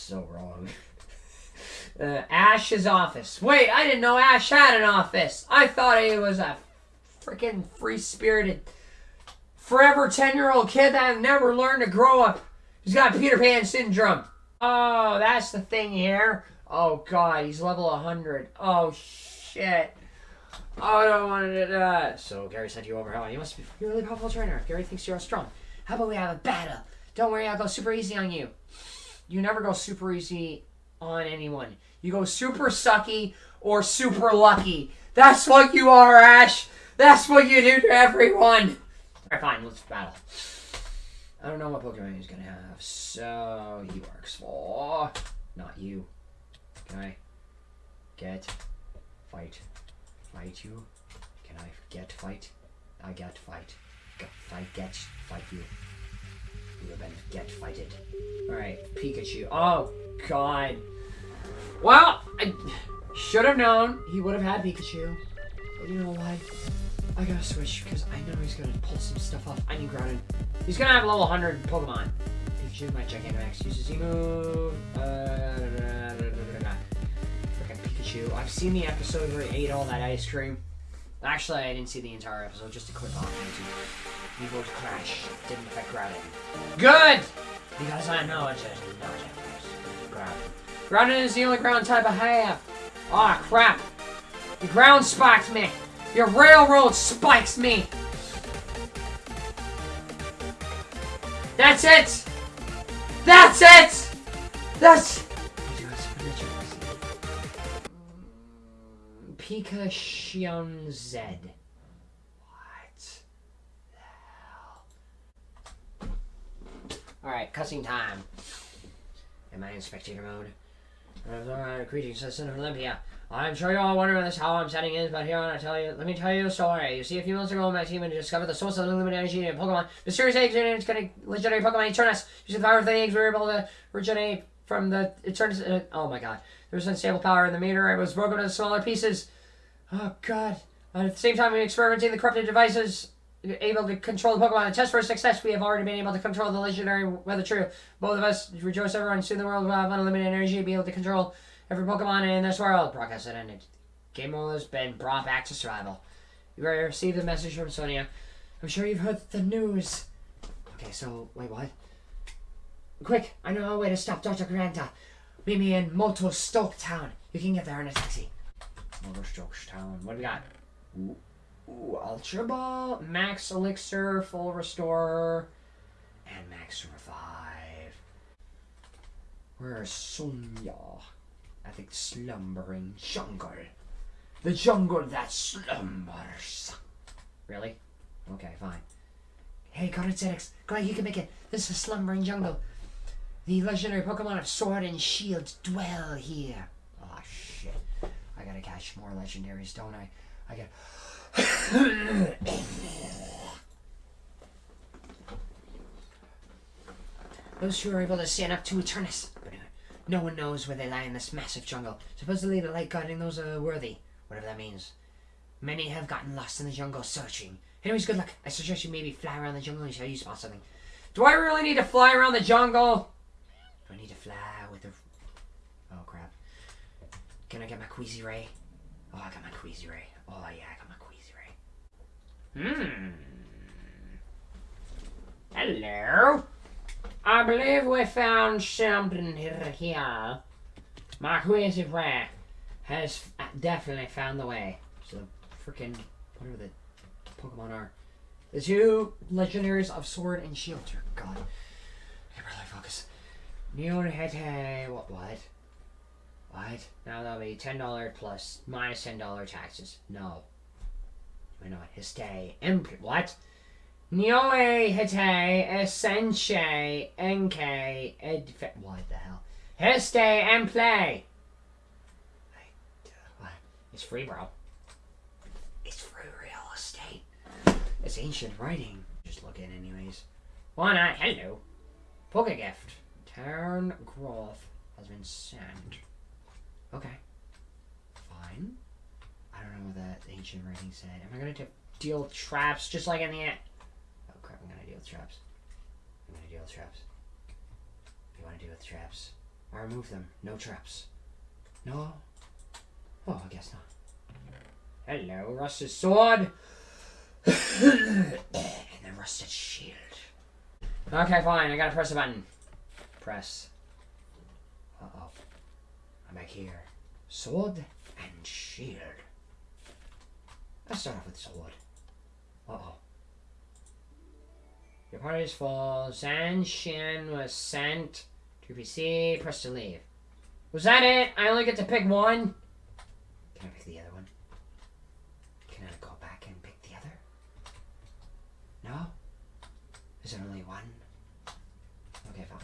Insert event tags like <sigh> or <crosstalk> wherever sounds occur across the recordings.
so wrong. <laughs> uh, Ash's office. Wait, I didn't know Ash had an office. I thought he was a freaking free spirited, forever 10 year old kid that never learned to grow up. He's got Peter Pan syndrome. Oh, that's the thing here. Oh, God, he's level 100. Oh, shit. Oh, I don't want to do that. So Gary sent you over. You must be you're a really powerful trainer. Gary thinks you're strong. How about we have a battle? Don't worry, I'll go super easy on you. You never go super easy on anyone. You go super sucky or super lucky. That's what you are, Ash. That's what you do to everyone. Alright, fine, let's battle. I don't know what Pokemon he's gonna have, so he works for not you. Can I get fight? Fight you? Can I get fight? I get fight. Get fight get fight you. You have been get fighted. Alright, Pikachu. Oh god. Well, I should have known he would have had Pikachu. But you know what? I gotta switch because I know he's gonna pull some stuff off. I need Groudon. He's gonna have level 100 Pokemon. Pikachu, my Gigantamax uses Z-move. Uh, Freaking Pikachu. I've seen the episode where he ate all that ice cream. Actually, I didn't see the entire episode, just a clip on YouTube. Evoke Crash. Didn't affect Groudon. Good! Because I know it's just no Groudon. Groudon is the only ground type I have. Aw, oh, crap. The ground spiked me. Your railroad spikes me. That's it. That's it. That's... Pikachu Z. What the hell? Alright, cussing time. Am I in spectator mode? Alright, greetings, citizen of Olympia. I'm sure you're all wondering this how I'm setting is, but here I tell you, let me tell you a story. You see, a few months ago, my team had discovered the source of limited energy in Pokemon. Mysterious eggs and it's to legendary Pokemon Eternatus. Using the power of the eggs, we were able to regenerate from the Eternatus. Uh, oh my god. There was unstable power in the meter. It was broken into smaller pieces. Oh god. At the same time, we experimenting the corrupted devices able to control the Pokemon. A test for success, we have already been able to control the legendary weather true. Both of us rejoice everyone. Soon the world uh, will have unlimited energy to be able to control every Pokemon in this world. Broadcast it ended. Game over has been brought back to survival. You received a message from Sonia. I'm sure you've heard the news. Okay, so, wait, what? Quick, I know a way to stop Dr. Granta. Meet me in Motostoke Town. You can get there in a taxi. Motostoke Town. What do we got? Ooh, ooh, Ultra Ball, Max Elixir, Full Restore, and Max Revive. Where's Sonia? I think slumbering jungle. The jungle that slumbers. Really? Okay, fine. Hey, Carnotetics, glad you can make it. This is slumbering jungle. The legendary Pokemon of Sword and Shield dwell here. Oh shit. I gotta catch more legendaries, don't I? I gotta... Those who are able to stand up to Eternus. No one knows where they lie in this massive jungle. Supposedly the light guarding those are worthy. Whatever that means. Many have gotten lost in the jungle searching. Anyways, good luck. I suggest you maybe fly around the jungle and until you spot something. Do I really need to fly around the jungle? Do I need to fly with the... Oh, crap. Can I get my Queasy Ray? Oh, I got my Queasy Ray. Oh, yeah, I got. Hmm. Hello. I believe we found something here. My Queasy Ray has definitely found the way. So, freaking, whatever the Pokemon are. The two legendaries of Sword and Shield. Dear God. I really focus. Neonhete. What? What? What? Now that'll be $10 plus minus $10 taxes. No. Why not? Histe. Impl. What? Nioe Hite Essenche Enke Ed. What the hell? Histe and play! Uh, it's free, bro. It's free real estate. It's ancient writing. Just look at anyways. Why not? Hello. Poke gift. Turn growth has been sent. Okay. Know that ancient writing said. Am I gonna deal traps just like in the end? Oh crap, I'm gonna deal with traps. I'm gonna deal with traps. You wanna deal with traps? I remove them. No traps. No? Oh, I guess not. Hello, rusted sword. <coughs> and then rusted shield. Okay, fine. I gotta press a button. Press. Uh oh. I'm back here. Sword and shield. Let's start off with sword. Uh oh. Your party is full. Zan Shin was sent to PC. Press to leave. Was that it? I only get to pick one? Can I pick the other one? Can I go back and pick the other? No? Is there only one? Okay, fine.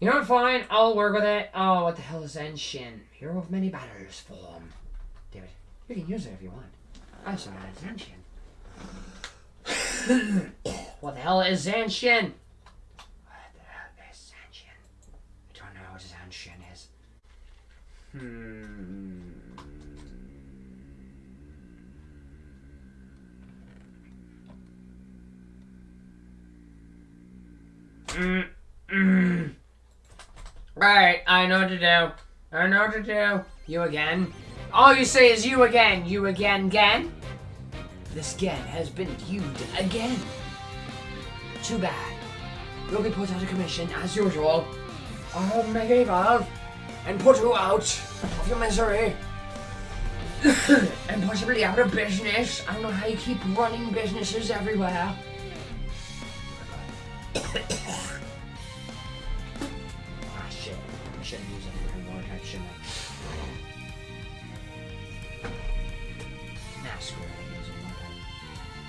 You know what, fine. I'll work with it. Oh, what the hell is Zenshin? Hero of many battles form. David, you can use it if you want. I saw as what the hell is Zanshin? What the hell is Zanshin? I don't know what Zanshin is. Hmm. Mm, <coughs> mm. Right, I know what to do. I know what to do. You again? All you say is you again. You again, again? This again has been viewed again. Too bad. You'll be put out of commission as usual. I'll and put you out of your misery. <coughs> and possibly out of business. I don't know how you keep running businesses everywhere. <coughs>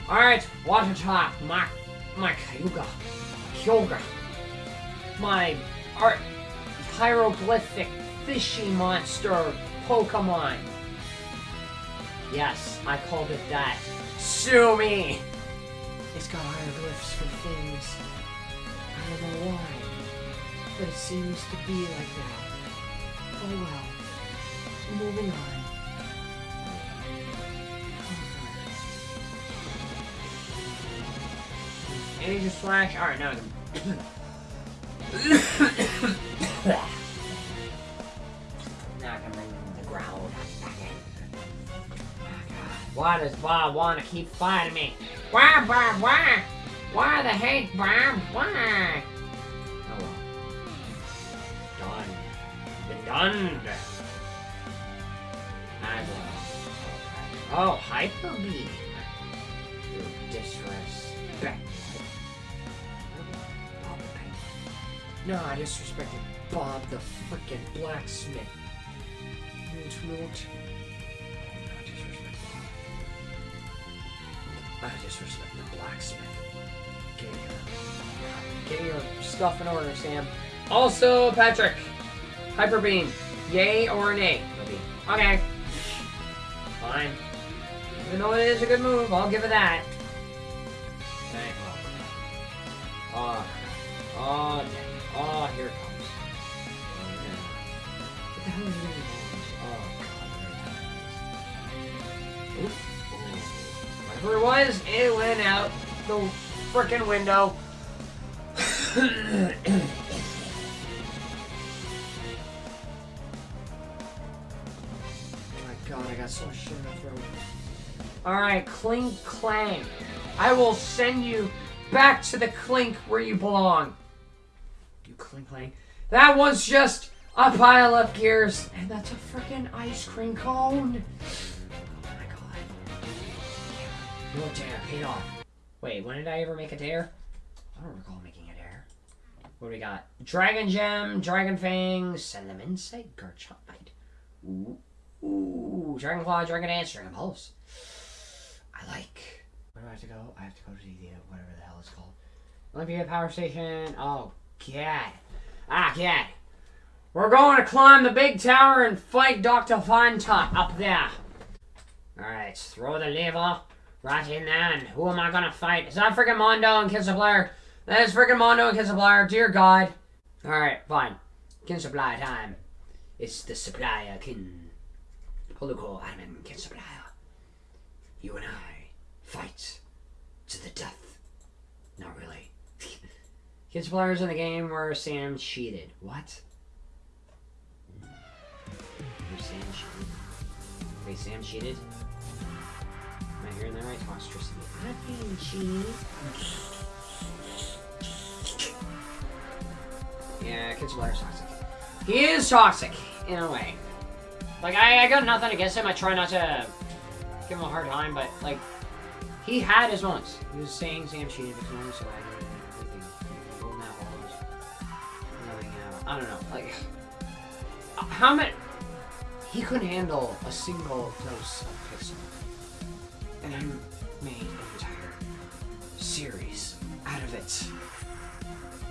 Alright, water top. My, my Kyuga. Kyogre. My art hieroglyphic fishy monster Pokemon. Yes, I called it that. Sue me! It's got hieroglyphs for things. I don't know why, but it seems to be like that. Oh well. Moving on. Energy slash. Alright, now I <coughs> in. Oh why does Bob want to keep fighting me? Why, Bob? Why? Why the hate, Bob? Why? Oh well. Done. Been done. I will. Oh, hyper beam. No, I disrespected Bob the frickin' blacksmith. Woot woot. I disrespect Bob. I disrespect the blacksmith. Get your, get your stuff in order, Sam. Also, Patrick. Hyper beam. Yay or nay? Okay. Fine. Even though it is a good move, I'll give it that. Okay. Oh, oh, oh, oh here it comes. Oh, yeah. What the hell is it? Oh, God. there it is. Oof. Whatever it was, it went out the frickin' window. Oh <coughs> my god, I got so much shit in my throat. Alright, Klinklang. I will send you back to the Clink where you belong. Clang. That was just a pile of gears. And that's a freaking ice cream cone. Oh my god. Your dare paid off. Wait, when did I ever make a dare? I don't recall making a dare. What do we got? Dragon Gem, Dragon Fang, Send Insect, Garchomite. Ooh. Ooh, Dragon Claw, Dragon Dance, Dragon Pulse. I like. Where do I have to go? I have to go to the uh, whatever the hell it's called. Olympia Power Station. Oh, God. Ah, God. We're going to climb the big tower and fight Dr. Fantop up there. Alright, throw the lever right in there, and who am I gonna fight? Is that freaking Mondo and Kinsapplier? That is freaking Mondo and Kinsapplier, dear God. Alright, fine. Kinsapplier time. It's the supplier, Kin. Holoco Admin Kinsapplier. You and I fight to the death. Kids players in the game where Sam cheated. What? Where Sam cheated? Wait, Sam cheated? Am I hearing that right? Monstrosity. I didn't cheat. Yeah, Kids players toxic. He is toxic, in a way. Like, I, I got nothing against him. I try not to give him a hard time, but, like, he had his moments. He was saying Sam cheated because moments away. I don't know. Like, <laughs> how many. He couldn't handle a single dose of Pixel. And I made an entire series out of it.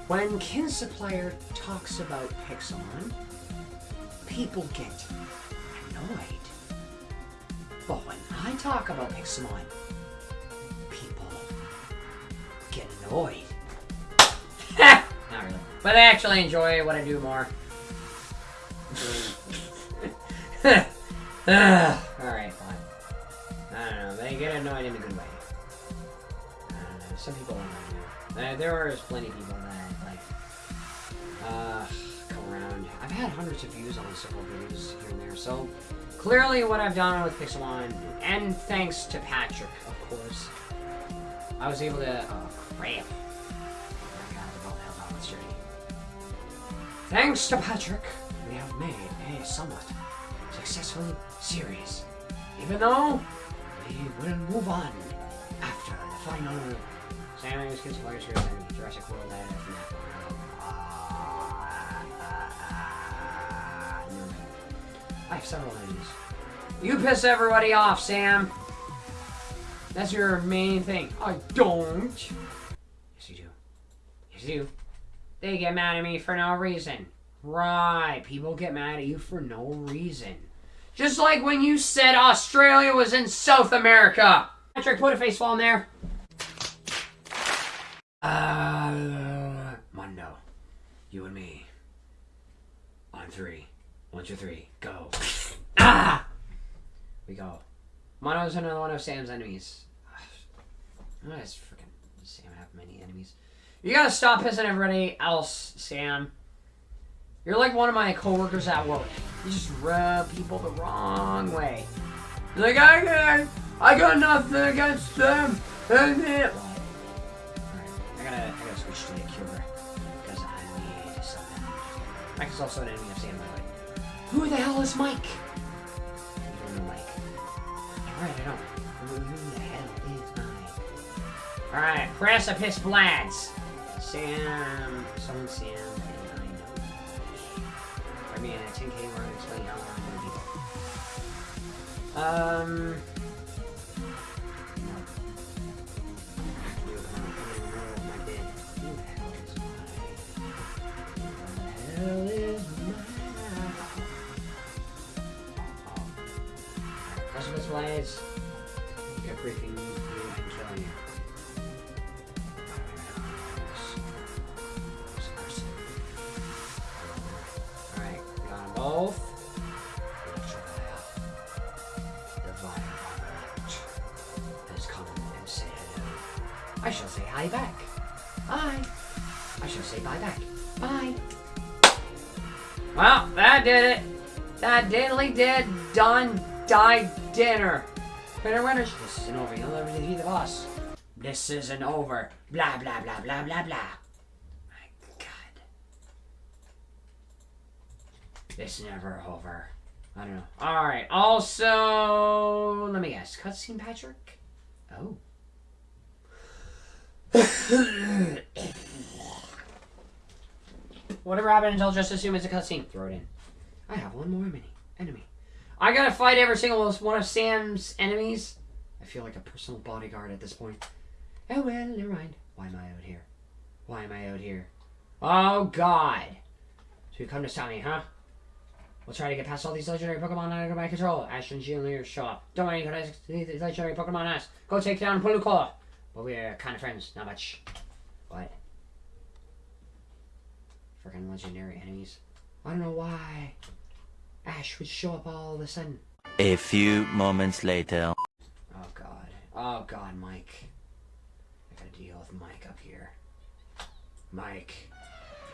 When Kinsupplier talks about Pixelmon, people get annoyed. But when I talk about Pixelmon, people get annoyed. But I actually enjoy what I do more. <laughs> Alright, fine. I don't know. They get annoyed in a good way. I don't know. Some people annoy me. Uh, there are plenty of people that, like, uh, come around. I've had hundreds of views on several videos here and there, so clearly what I've done with Pixelmon, and thanks to Patrick, of course, I was able to. Oh, crap. Thanks to Patrick, we have made a somewhat successful series. Even though we will move on after the final. Sam Amos Kids Players Series and Jurassic World and. I have several enemies. You piss everybody off, Sam. That's your main thing. I don't. Yes, you do. Yes, you do. They get mad at me for no reason. Right. People get mad at you for no reason. Just like when you said Australia was in South America. Patrick, put a face palm there. Uh, Mondo. You and me. On three. One, two, three. Go. <laughs> ah! We go. Mondo's another one of Sam's enemies. Oh, that's freaking Sam have many enemies. You gotta stop pissing everybody else, Sam. You're like one of my coworkers at work. You just rub people the wrong way. You're like, I got, I got nothing against them. And it. Alright, I gotta, I gotta switch to the cure because I need something. Mike is also an enemy of Sam, by the way. Who the hell is Mike? You don't know Mike. Alright, I don't. Who the hell is Mike? Alright, Precipice Blades. Sam, someone Sam, and I know. I mean, at 10k, we're gonna explain how I'm gonna be. Um. don't I shall say hi back. Bye. I shall say bye back. Bye. Well, that did it. That diddly did done died dinner. Winner winners. This isn't over. You'll never defeat the boss. This isn't over. Blah blah blah blah blah blah. My God. This never over. I don't know. All right. Also, let me guess. Cutscene, Patrick. Oh. Whatever happens, I'll just assume it's a cutscene. Throw it in. I have one more enemy. Enemy. I gotta fight every single one of Sam's enemies. I feel like a personal bodyguard at this point. Oh well, never mind. Why am I out here? Why am I out here? Oh God! So you come to stop me, huh? We'll try to get past all these legendary Pokemon under my control. Ash and Geolier, show up. Don't worry, you guys. These legendary Pokemon us. Go take down Polucola. We're kind of friends, not much. What? Freaking legendary enemies. I don't know why. Ash would show up all of a sudden. A few moments later. Oh god. Oh god, Mike. I gotta deal with Mike up here. Mike.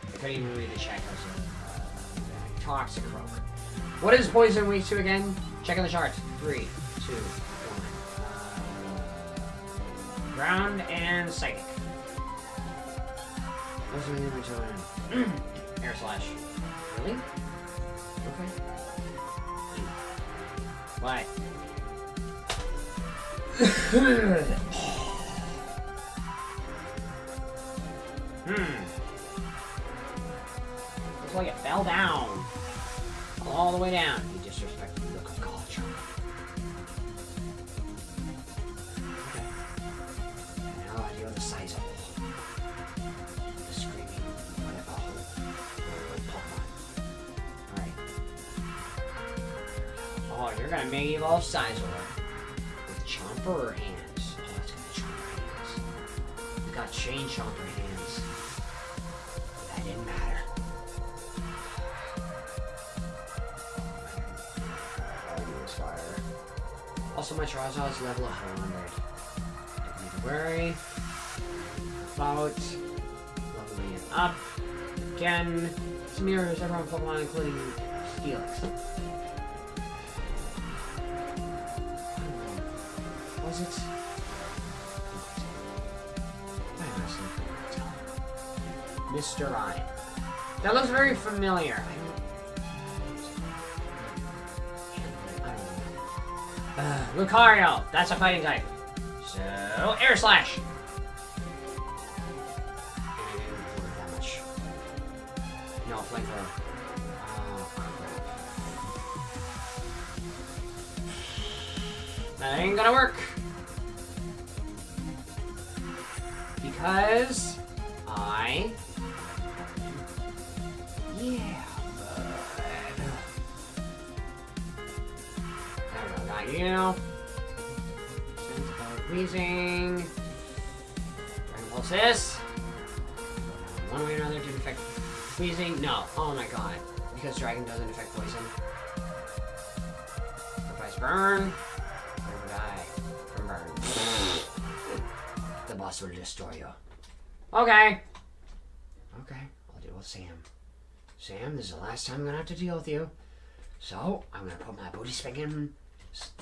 I couldn't even read the chat. I uh, Toxicroak. What is poison weak to again? Check on the chart. Three, two, ground and psychic. What's the name of Air slash. Really? Okay. What? <coughs> hmm. Looks like it fell down. All the way down. You're gonna make evolve Scizor. With Chomper hands? Oh, Chomper hands. You got Chain Chomper hands. That didn't matter. Also, my Charizard is level 100. Don't need to worry about leveling it up. Again, this mirrors everyone Pokemon, including Steelix. Was it? Mr. I. That looks very familiar. Uh, Lucario, that's a fighting type. So, Air Slash. No, flamethrower. Oh. That ain't gonna work. Dragon doesn't affect poison. Sacrifice Burn. Never die from burn. the boss will destroy you. Okay. Okay. I'll deal with Sam. Sam, this is the last time I'm gonna have to deal with you. So, I'm gonna put my booty spanking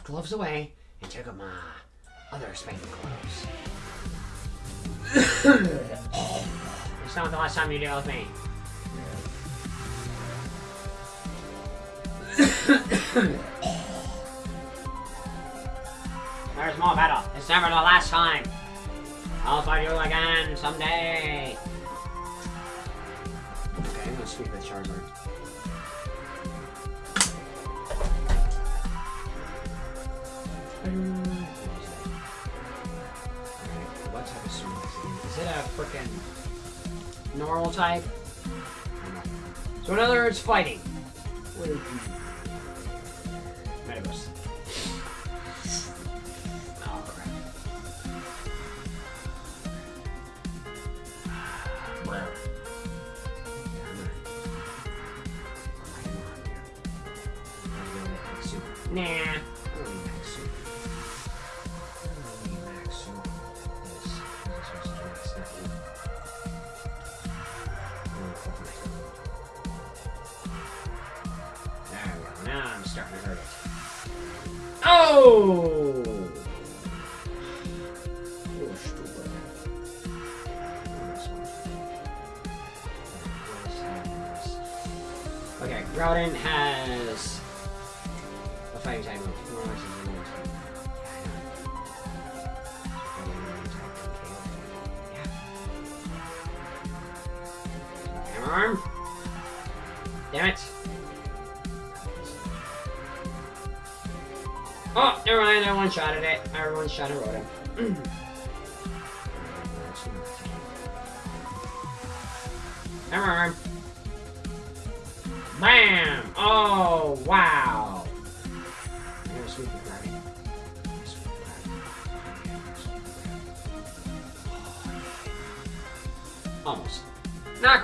gloves away and take up my other spanking gloves. <coughs> it's not the last time you deal with me. <coughs> There's more battle. It's never the last time. I'll fight you again someday. Okay, I'm gonna sweep the Charizard. Alright, what type of sword is it? Is it a frickin' normal type? So in other words, fighting. What is arm. Damn it. Oh, never mind. I one shot at it. I one shot at Rotom. Hammer arm.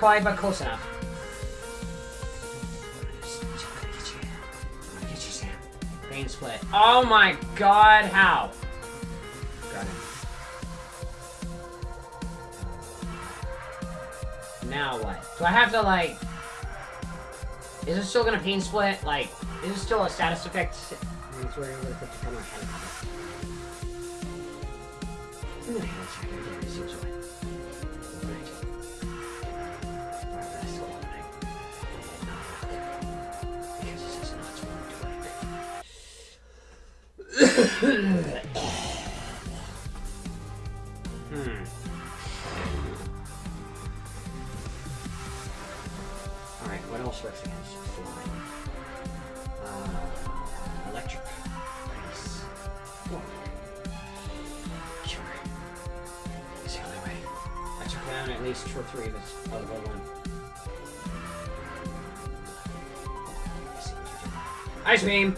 Not but close enough. Vein split. Oh my god, how? Got. Now what? Do I have to like... Is it still gonna pain split? Like, is it still a status effect? Hmm. Alright, what else works against flying? Uh, electric. Ice. Fog. Sure. It's the only way. I took down at least two or three of its other one. Ice beam!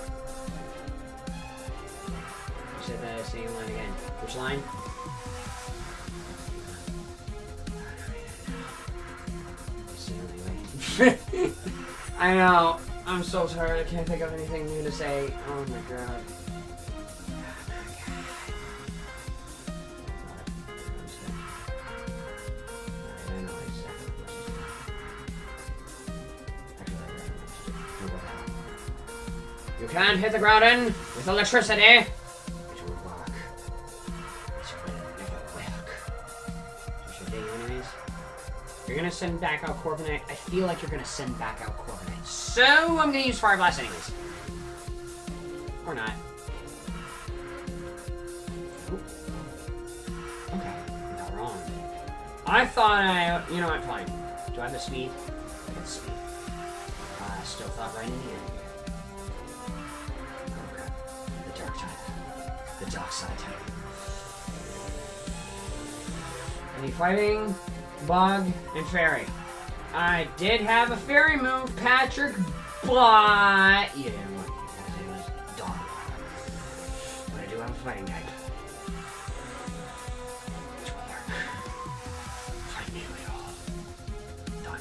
<laughs> I know. I'm so tired. I can't think of anything new to say. Oh my god. You can't hit the ground in with electricity. Send back out Corviknight. I feel like you're gonna send back out Corviknight. So I'm gonna use Fire Blast anyways. Or not. Okay, not wrong. I thought I, you know what, fine. Do I have the speed? I got the speed. Uh, still thought right in here. Okay. The dark type. The dark side type. Any fighting? Bug, and Fairy. I did have a Fairy move, Patrick, but... You didn't want it it was Dawn. But I do have a fighting type. Which will work. Fight nearly all. Done.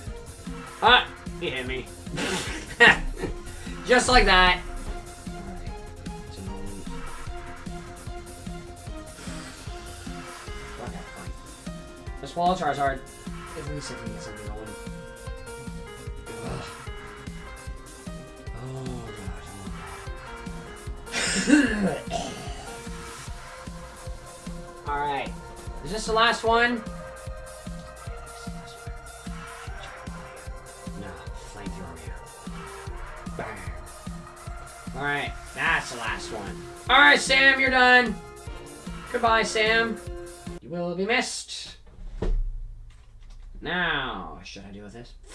Ah! He hit me. <laughs> Just like that. Swallow Charizard. At least I can get something going. Ugh. Oh god. <laughs> Alright. Is this the last one? Alright, that's the last one. Alright, Sam, you're done. Goodbye, Sam. You will be missed. Now, what should I do with this? <laughs>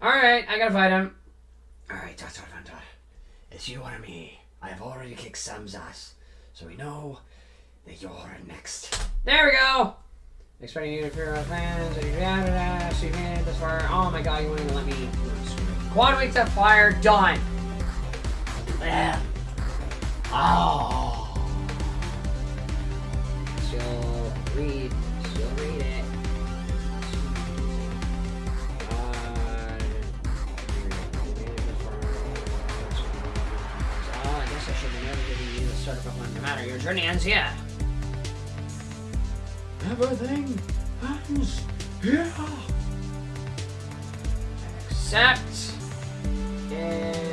Alright, I gotta fight him. Alright, Dr. Vanta. It's you or me. I've already kicked Sam's ass. So we know that you're next. There we go! Expecting you to figure out plans. So you made it this far. Oh my god, you wouldn't even let me. Quad week to fire, done! Oh. She'll read. She'll read it. Uh, oh, I guess I should have never given you the start of one. No matter, your journey ends here. Everything ends here. Except it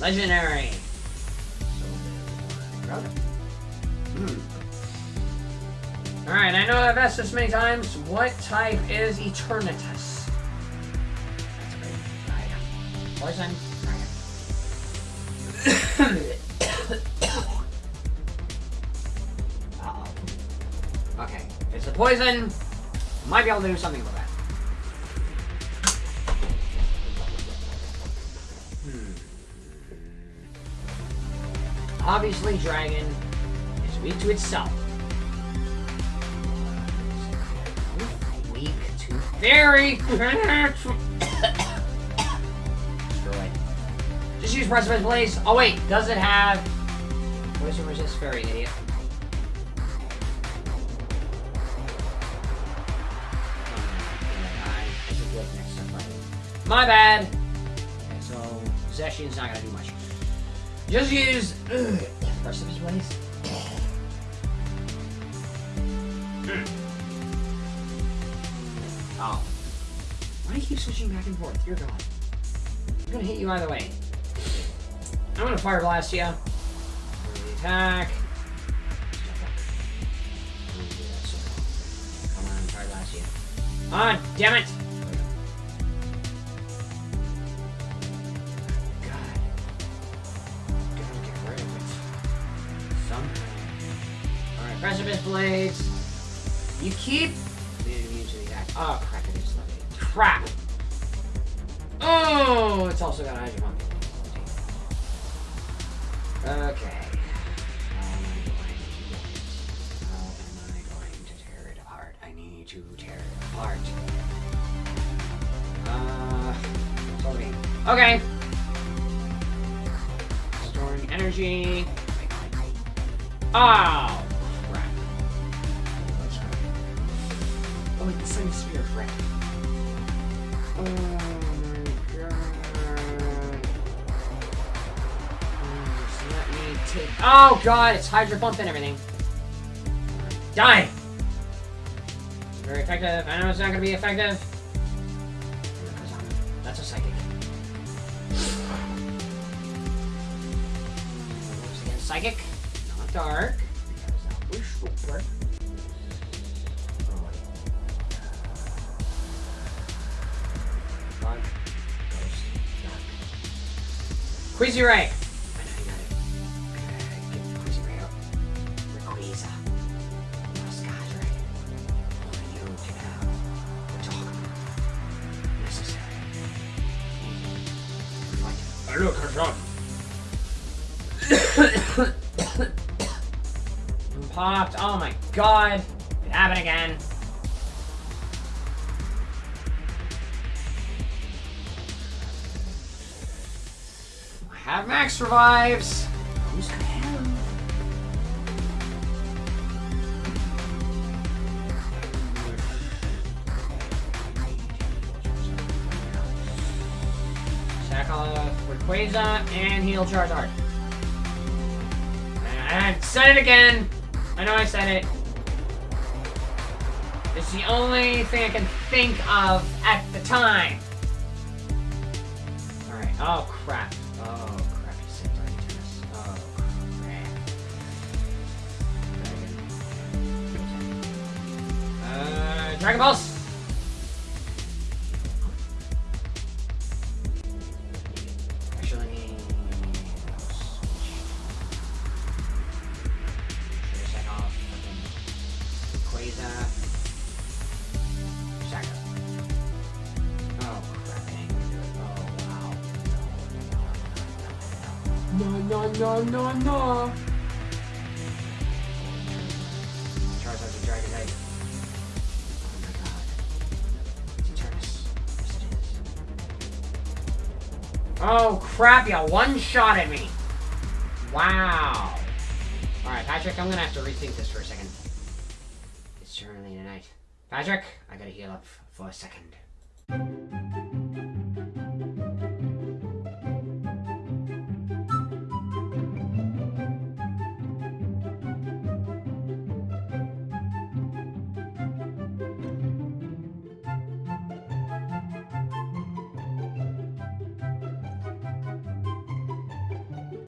Legendary. Hmm. Alright, I know I've asked this many times. What type is Eternatus? Poison. <coughs> Uh-oh. Okay. It's a poison. Might be able to do something about that. Obviously, Dragon is weak to itself. Weak to very Just use precipice, please. Oh wait, does it have? What is resist fairy, idiot? My bad. Okay, so Zeshin's not gonna do much. Just use ugh, Precipice Blades. Mm. Oh. Why do you keep switching back and forth? You're gone. I'm gonna hit you either way. I'm gonna Fire Blast you. Attack. Come on, Fire Blast you. Ah, damn it! Blades. You keep being immune to the attack. Oh, crap, it is levied. Crap! Oh, it's also got Hydro Pump. Okay. How am I going to get it? How am I going to tear it apart? I need to tear it apart. Uh, sorry. Okay. Storing energy. Oh, Oh god, it's Hydro Pump and everything. Die! Very effective. I know it's not gonna be effective. That's a psychic. Once again, psychic, not dark. Because that I have max revives. Who's gonna have? Attack off Rayquaza and heal Charizard. I said it again. I know I said it. It's the only thing I can think of at the time. Alright. Oh, crap. Dragon Balls! Actually, switch. Should I check off Quasar? Shaka. Oh crap, I ain't gonna do it. Oh wow. No, no, no, no, no, no. Oh crap, you one-shot at me. Wow. Alright, Patrick, I'm gonna have to rethink this for a second. It's turning tonight. Patrick, I gotta heal up for a second.